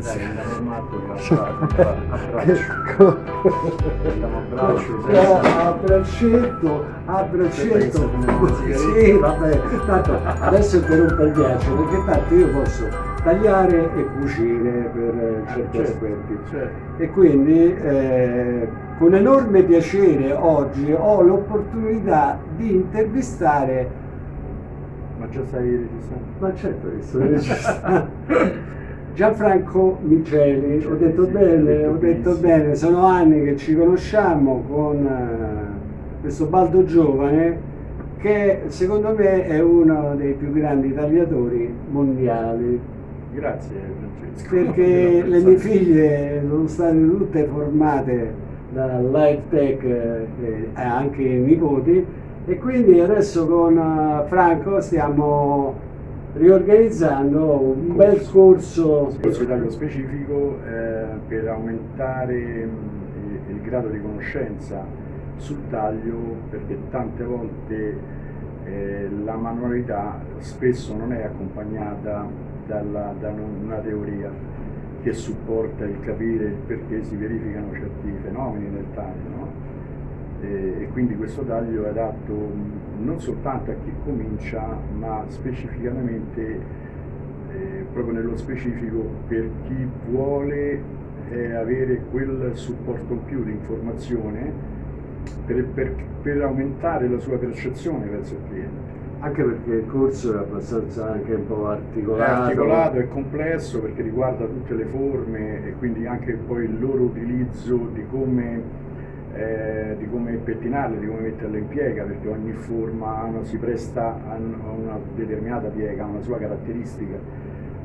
Sì. Dai, andiamo a matto a braccetto, a braccetto. Sì, vabbè, tanto adesso un bel ghiaccio, perché tanto io posso tagliare e cucire per certi Certo, aspetti. certo. E quindi eh, con enorme piacere oggi ho l'opportunità di intervistare, Ma già stai registrando? ma certo che sto registrando, Gianfranco Miceli, ho detto bene, ho detto bene, sono anni che ci conosciamo con eh, questo Baldo Giovane che secondo me è uno dei più grandi tagliatori mondiali. Grazie Francesco. perché le mie figlie sono state tutte formate da Life Tech eh, e anche i nipoti e quindi adesso con eh, Franco stiamo riorganizzando un bel corso taglio specifico eh, per aumentare mh, il grado di conoscenza sul taglio perché tante volte eh, la manualità spesso non è accompagnata dalla- da un- una teoria che supporta il capire perché si verificano certi fenomeni nel taglio. no? E, e quindi questo taglio è adatto mh, non soltanto a chi comincia ma specificatamente eh, proprio nello specifico per chi vuole eh, avere quel supporto in più di informazione per, per- per aumentare la sua percezione verso il cliente. anche perché il corso è abbastanza anche un po' È articolato, articolato, è complesso perché riguarda tutte le forme e quindi anche poi il loro utilizzo di come, eh, come pettinarle, di come metterle in piega, perché ogni forma si presta a un- a una determinata piega, ha una sua caratteristica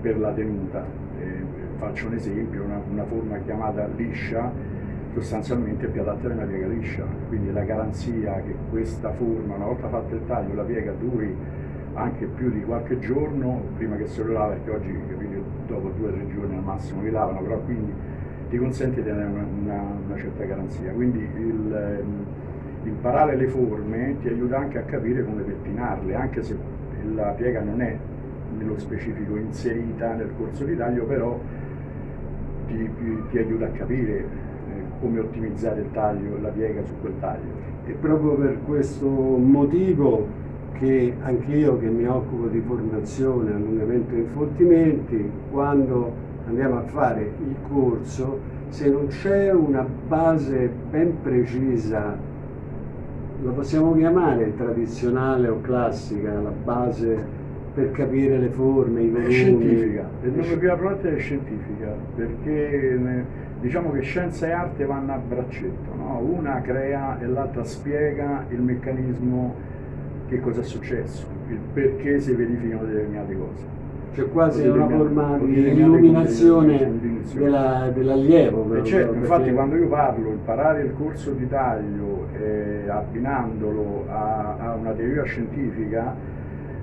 per la tenuta. Eh, faccio un esempio, una, una forma chiamata liscia sostanzialmente è più adatta ad una piega liscia, quindi la garanzia che questa forma, una volta fatto il taglio, la piega duri anche più di qualche giorno prima che se lo lava, perché oggi capito, dopo due o tre giorni al massimo li lavano, però quindi ti consente di avere una, una- una certa garanzia. Quindi il, ehm, imparare le forme ti aiuta anche a capire come pettinarle, anche se la piega non è nello specifico inserita nel corso di taglio, però ti, ti aiuta a capire eh, come ottimizzare il taglio, la piega su quel taglio. E proprio per questo motivo che anch'io che mi occupo di formazione, allungamento e infoltimenti, quando andiamo a fare il corso, se non c'è una base ben precisa, la possiamo chiamare tradizionale o classica, la base per capire le forme, i È volumi. scientifica, il nome più appropriato è scientifica, perché ne- diciamo che scienza e arte vanno a braccetto, no? una crea e l'altra spiega il meccanismo che cosa è successo, il perché si verificano determinate cose. C'è quasi una forma di illuminazione dell'allievo. E proprio, certo, infatti quando io parlo, imparare il corso di taglio eh, abbinandolo a, a una teoria scientifica,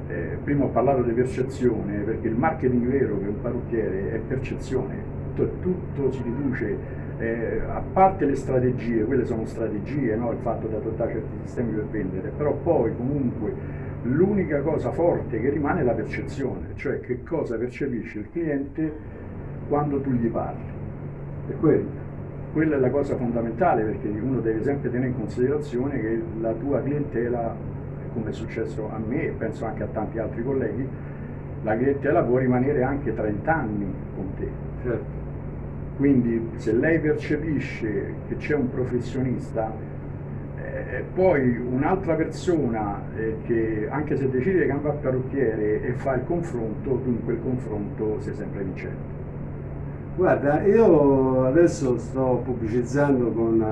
eh, prima ho parlato di percezione, perché il marketing vero che un parrucchiere è percezione, tutto, tutto si riduce, eh, a parte le strategie, quelle sono strategie, no? il fatto di adottare certi sistemi per vendere, però poi comunque l'unica cosa forte che rimane è la percezione, cioè che cosa percepisce il cliente quando tu gli parli. è quello. Quella è la cosa fondamentale perché uno deve sempre tenere in considerazione che la tua clientela, come è successo a me e penso anche a tanti altri colleghi, la clientela può rimanere anche 30 anni con te. Certo. Quindi se lei percepisce che c'è un professionista, eh, poi un'altra persona eh, che anche se decide di cambiare parrucchiere e fa il confronto, tu in quel confronto sei sempre vincente. Guarda, io adesso sto pubblicizzando con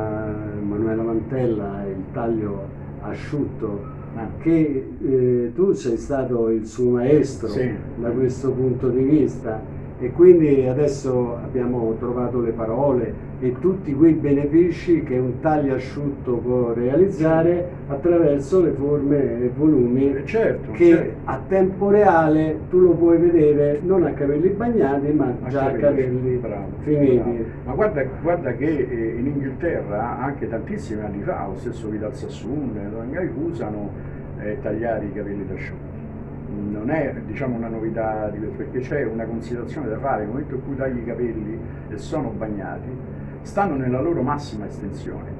Emanuela Mantella il taglio asciutto Ah. che eh, tu sei stato il suo maestro Sì. da questo punto di vista e quindi adesso abbiamo trovato le parole e tutti quei benefici che un taglio asciutto può realizzare attraverso le forme e volumi Eh, certo, che certo. a tempo reale tu lo puoi vedere non a capelli bagnati ma A già a capelli, bravo, finiti. bravo. Ma guarda, guarda che eh, in Inghilterra, anche tantissimi anni fa, lo stesso Vidal Sassoon, Lorengai usano eh, tagliare i capelli da asciutti. Non è diciamo, una novità di questo, perché c'è una considerazione da fare, nel momento in cui tagli i capelli e sono bagnati, stanno nella loro massima estensione,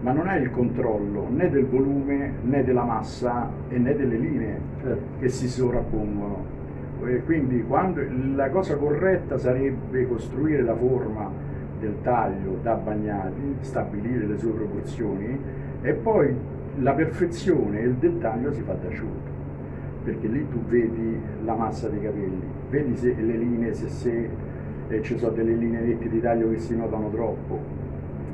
ma non è il controllo né del volume né della massa e né delle linee certo. che si sovrappongono. E quindi quando, la cosa corretta sarebbe costruire la forma del taglio da bagnati, stabilire le sue proporzioni e poi la perfezione e il dettaglio si fa da asciutto perché lì tu vedi la massa dei capelli, vedi se le linee, se, se eh, ci sono delle linee nette di taglio che si notano troppo.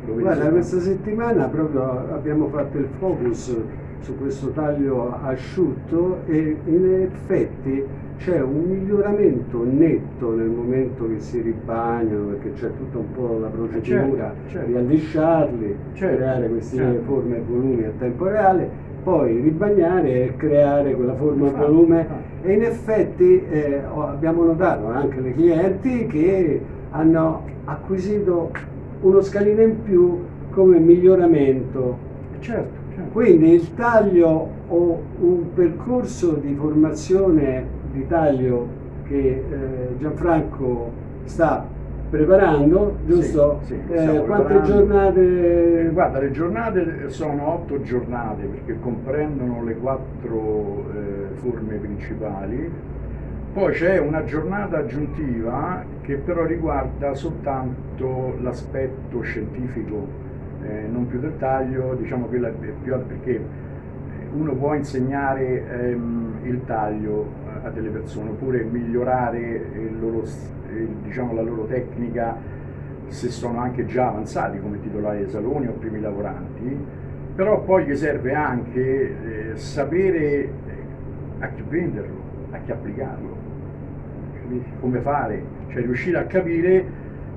Guarda, questa settimana proprio abbiamo fatto il focus su questo taglio asciutto e in effetti c'è un miglioramento netto nel momento che si ribagnano perché c'è tutta un po' la procedura certo, certo. di allisciarli, certo, creare queste certo. forme e volumi a tempo reale poi ribagnare e creare quella forma a volume e in effetti eh, abbiamo notato anche le clienti che hanno acquisito uno scalino in più come miglioramento. Certo, certo. Quindi il taglio o un percorso di formazione di taglio che eh, Gianfranco sta preparando, giusto? Sì, sì, eh, quante giornate? Eh, guarda, le giornate sono otto giornate perché comprendono le quattro eh, forme principali. Poi c'è una giornata aggiuntiva che però riguarda soltanto l'aspetto scientifico, eh, non più del taglio, diciamo quella più perché uno può insegnare ehm, il taglio eh, a delle persone oppure migliorare il loro diciamo, la loro tecnica se sono anche già avanzati come titolari dei saloni o primi lavoranti, però poi gli serve anche eh, sapere eh, a chi venderlo, a chi applicarlo, come fare, cioè riuscire a capire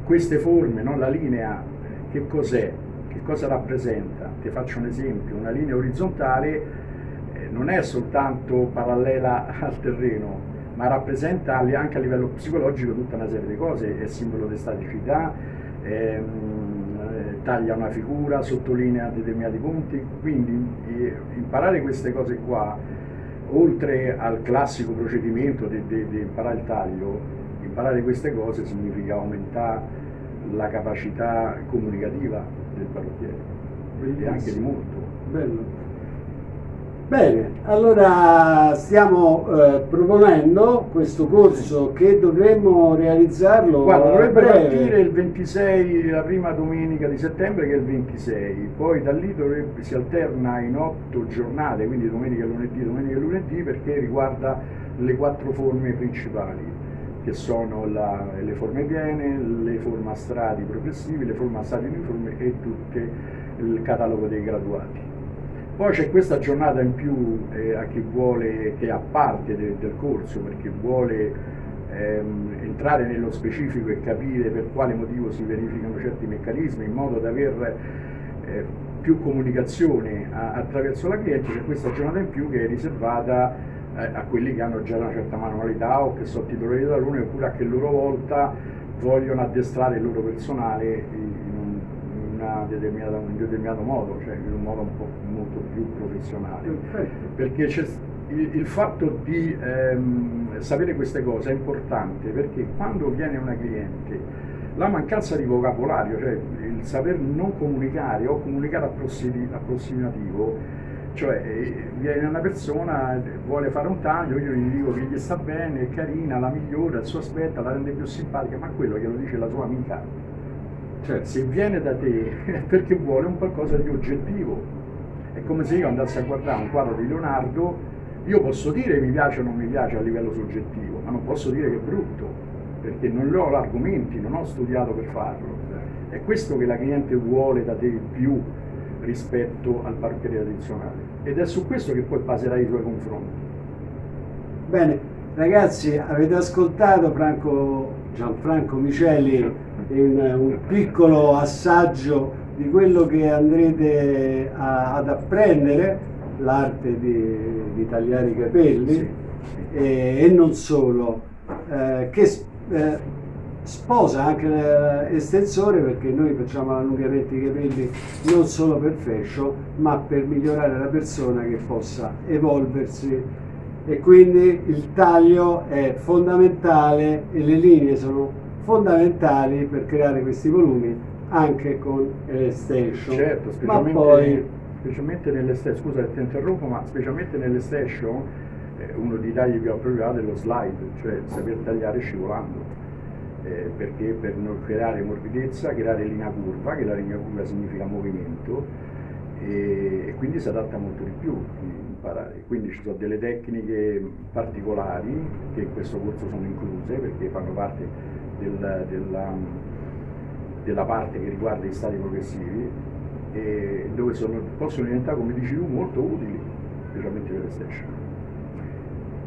queste forme, no? la linea, che cos'è, che cosa rappresenta. Ti faccio un esempio, una linea orizzontale eh, non è soltanto parallela al terreno, ma rappresenta anche a livello psicologico tutta una serie di cose, è simbolo di staticità, ehm, eh, taglia una figura, sottolinea determinati punti, quindi eh, imparare queste cose qua, oltre al classico procedimento di, imparare il taglio, imparare queste cose significa aumentare la capacità comunicativa del parrucchiere, e anche di molto. Bello. Bene, allora stiamo eh, proponendo questo corso che dovremmo realizzarlo Guarda, dovrebbe partire il 26, la prima domenica di settembre che è il 26, poi da lì dovrebbe, si alterna in otto giornate, quindi domenica, lunedì, domenica e lunedì, perché riguarda le quattro forme principali, che sono la, le forme piene, le forme a strati progressivi, le forme a strati uniformi e tutto il catalogo dei graduati. Poi c'è questa giornata in più eh, a chi vuole, che è a parte de, del corso, perché vuole ehm, entrare nello specifico e capire per quale motivo si verificano certi meccanismi, in modo da avere eh, più comunicazione a, attraverso la cliente, c'è questa giornata in più che è riservata eh, a quelli che hanno già una certa manualità o che sono titolari da luna oppure a che loro volta vogliono addestrare il loro personale determinata, in un determinato modo, cioè in un modo un po' molto più professionale. Perfetto. Perché il, il, fatto di ehm, sapere queste cose è importante perché quando viene una cliente la mancanza di vocabolario, cioè il saper non comunicare o comunicare approssimativo, cioè eh, viene una persona, vuole fare un taglio, io gli dico che gli sta bene, è carina, la migliora, il suo aspetto, la rende più simpatica, ma quello glielo dice la sua amica cioè, se viene da te è perché vuole un qualcosa di oggettivo. È come se io andassi a guardare un quadro di Leonardo, io posso dire mi piace o non mi piace a livello soggettivo, ma non posso dire che è brutto, perché non ho argomenti, non ho studiato per farlo. È questo che la cliente vuole da te più rispetto al parrucchiere tradizionale. Ed è su questo che poi baserai i tuoi confronti. Bene, ragazzi, avete ascoltato Franco, Gianfranco Micheli in un piccolo assaggio di quello che andrete a, ad apprendere, l'arte di, di, tagliare i capelli sì. e, e, non solo, eh, che eh, sposa anche l'estensore perché noi facciamo allungamenti dei capelli non solo per fashion ma per migliorare la persona che possa evolversi e quindi il taglio è fondamentale e le linee sono fondamentali per creare questi volumi anche con l'estension. Certo, specialmente, poi... specialmente nell'estension, scusa ti interrompo, ma specialmente nell'estension eh, uno dei tagli più appropriati è lo slide, cioè saper tagliare scivolando. Eh, perché per non creare morbidezza, creare linea curva, che la linea curva significa movimento, e, e quindi si adatta molto di più imparare. Quindi ci sono delle tecniche particolari che in questo corso sono incluse perché fanno parte del, della, della, parte che riguarda gli stati progressivi e dove sono, possono diventare, come dici tu, molto utili, specialmente per l'estension.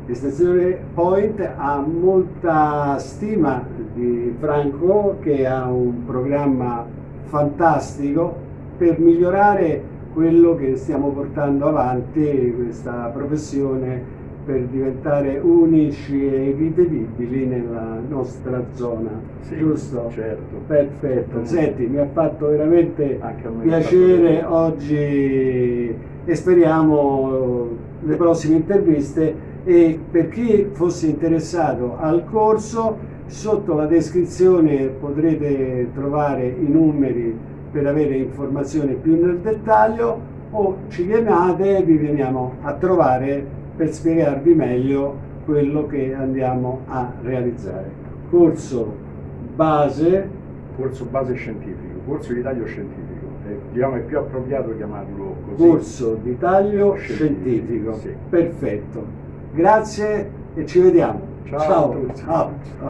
L'estensione Point ha molta stima di Franco che ha un programma fantastico per migliorare quello che stiamo portando avanti, questa professione per diventare unici e irripetibili nella nostra zona, sì, giusto? Certo. Perfetto. Senti, mi ha fatto veramente piacere fatto oggi e speriamo le prossime interviste e per chi fosse interessato al corso sotto la descrizione potrete trovare i numeri per avere informazioni più nel dettaglio o ci chiamate e vi veniamo a trovare per spiegarvi meglio quello che andiamo a realizzare. Corso base. Corso base scientifico, corso di taglio scientifico. Eh, diciamo è più appropriato chiamarlo così. Corso di taglio scientifico. scientifico. Sì. Perfetto. Grazie e ci vediamo. Ciao, Ciao.